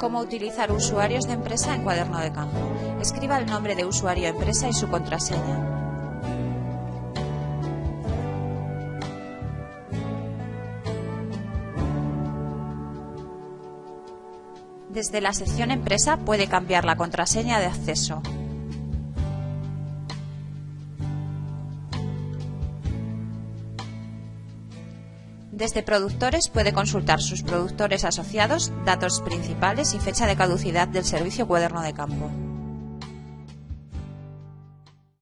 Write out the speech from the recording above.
Cómo utilizar usuarios de empresa en cuaderno de campo. Escriba el nombre de usuario empresa y su contraseña. Desde la sección Empresa puede cambiar la contraseña de acceso. Desde Productores puede consultar sus productores asociados, datos principales y fecha de caducidad del servicio Cuaderno de Campo.